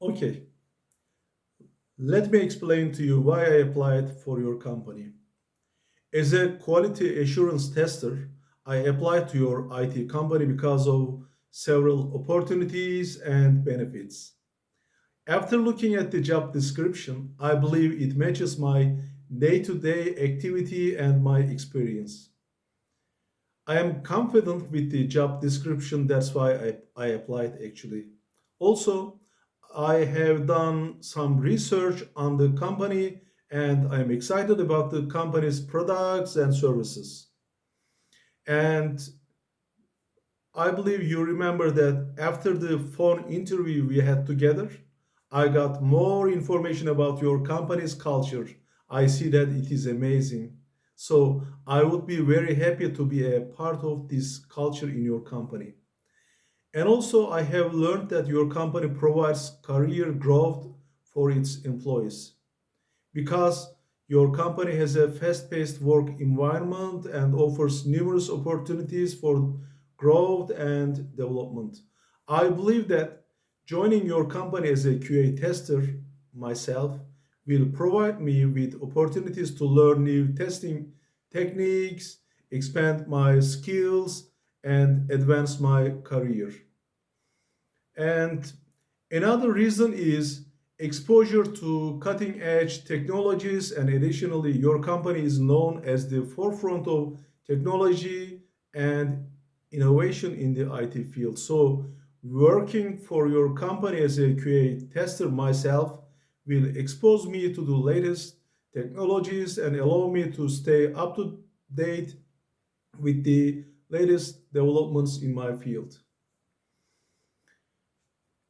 Okay, let me explain to you why I applied for your company. As a quality assurance tester, I applied to your IT company because of several opportunities and benefits. After looking at the job description, I believe it matches my day to day activity and my experience. I am confident with the job description, that's why I, I applied actually. Also, I have done some research on the company and I'm excited about the company's products and services. And I believe you remember that after the phone interview we had together, I got more information about your company's culture. I see that it is amazing. So I would be very happy to be a part of this culture in your company. And also, I have learned that your company provides career growth for its employees because your company has a fast-paced work environment and offers numerous opportunities for growth and development. I believe that joining your company as a QA tester myself will provide me with opportunities to learn new testing techniques, expand my skills, and advance my career. And another reason is exposure to cutting edge technologies and additionally your company is known as the forefront of technology and innovation in the IT field. So working for your company as a QA tester myself will expose me to the latest technologies and allow me to stay up to date with the latest developments in my field.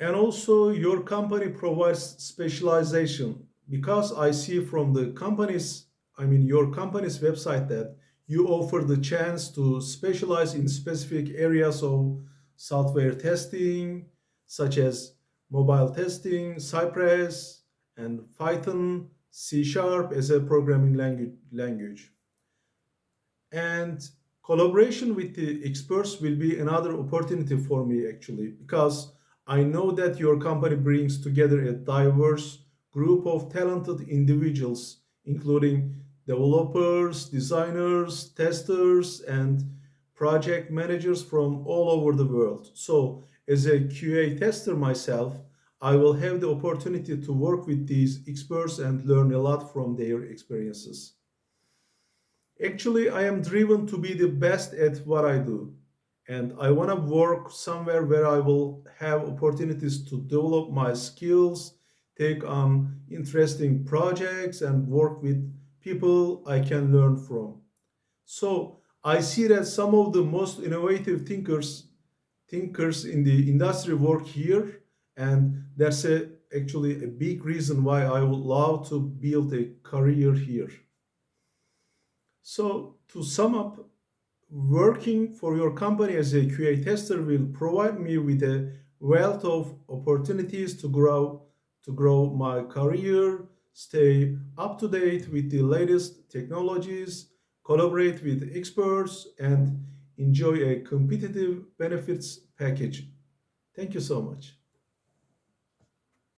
And also your company provides specialization because I see from the company's, I mean your company's website that you offer the chance to specialize in specific areas of software testing, such as mobile testing, Cypress, and Python, C Sharp as a programming language. language. And collaboration with the experts will be another opportunity for me actually, because I know that your company brings together a diverse group of talented individuals, including developers, designers, testers, and project managers from all over the world. So, as a QA tester myself, I will have the opportunity to work with these experts and learn a lot from their experiences. Actually, I am driven to be the best at what I do and I want to work somewhere where I will have opportunities to develop my skills, take on interesting projects, and work with people I can learn from. So I see that some of the most innovative thinkers thinkers in the industry work here, and that's a, actually a big reason why I would love to build a career here. So to sum up, working for your company as a QA tester will provide me with a wealth of opportunities to grow to grow my career, stay up to date with the latest technologies, collaborate with experts, and enjoy a competitive benefits package. Thank you so much.